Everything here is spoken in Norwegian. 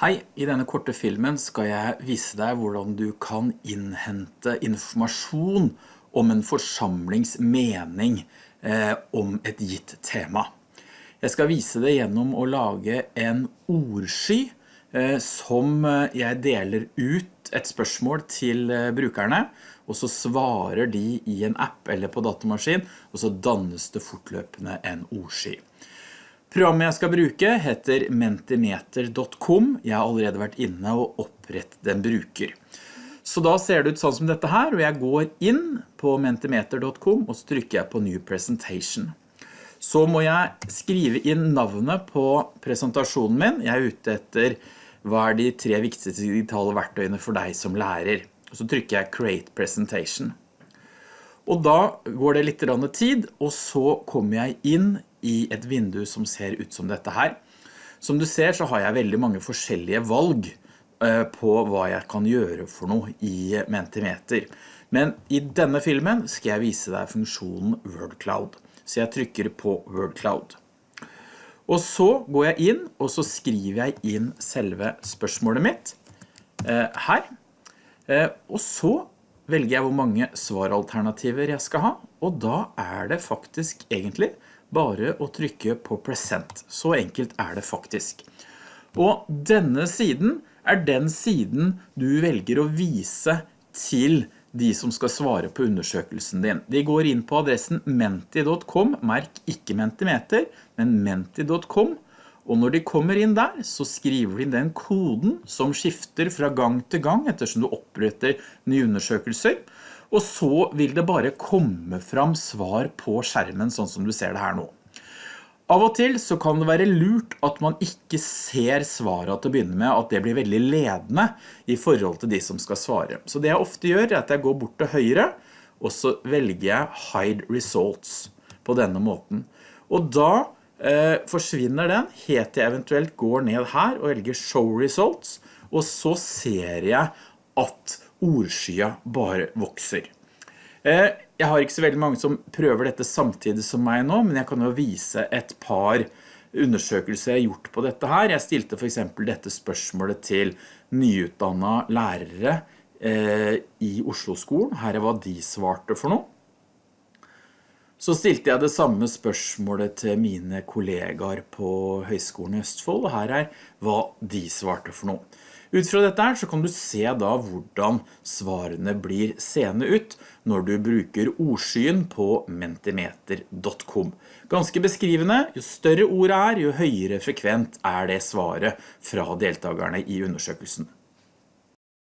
Hei, i denne korte filmen skal jeg vise deg hvordan du kan innhente informasjon om en forsamlings mening eh, om et gitt tema. Jeg skal vise det gjennom å lage en ordsky eh, som eh, jeg deler ut et spørsmål til eh, brukerne, og så svarer de i en app eller på datamaskin, og så dannes det fortløpende en ordsky. Programmet jeg skal bruke heter mentimeter.com. Jeg har allerede vært inne og opprettet en bruker. Så da ser det ut sånn som dette her, og jeg går inn på mentimeter.com og trykker jeg på New Presentation. Så må jeg skrive inn navnet på presentasjonen min. Jeg er ute etter hva er de tre viktigste digitale verktøyene for deg som lærer. Så trykker jeg Create Presentation. Og da går det litt tid, og så kommer jeg inn i et vindu som ser ut som dette her. Som du ser så har jeg veldig mange forskjellige valg eh, på hva jeg kan gjøre for noe i Mentimeter. Men i denne filmen skal jeg vise deg funksjonen WordCloud. Så jeg trykker på WordCloud. Og så går jeg inn, og så skriver jeg inn selve spørsmålet mitt eh, her. Eh, og så velger jeg hvor mange svaralternativer jeg skal ha, og da er det faktisk egentlig bare å trykke på present. Så enkelt er det faktisk. Og denne siden er den siden du velger å vise til de som skal svare på undersøkelsen din. De går inn på adressen menti.com, merk ikke mentimeter, men menti.com, og når de kommer inn der, så skriver de den koden som skifter fra gang til gang ettersom du oppretter nye undersøkelser, og så vil det bare komme fram svar på skjermen sånn som du ser det her nå. Av og til så kan det være lurt at man ikke ser svaret til å begynne med, at det blir veldig ledende i forhold til de som skal svare. Så det jeg ofte gjør er at jeg går bort til høyre, og så velger jeg Hide Results på denne måten. Og da eh, forsvinner den, helt jeg eventuelt går ned her og velger Show Results, og så ser jeg at ordskya bare vokser. Eh, jeg har ikke så veldig mange som prøver dette samtidig som meg nå, men jeg kan jo vise et par undersøkelser jeg har gjort på dette her. Jeg stilte for eksempel dette spørsmålet til nyutdannede lærere eh, i Oslo-skolen. Her er hva de svarte for noe. Så stilte jeg det samme spørsmålet til mine kollegaer på Høgskolen i Østfold, og her er hva de svarte for noe. Ut fra dette her så kan du se da hvordan svarene blir seende ut når du bruker ordskyen på mentimeter.com. Ganske beskrivende, jo større ordet er, jo høyere frekvent er det svaret fra deltakerne i undersøkelsen.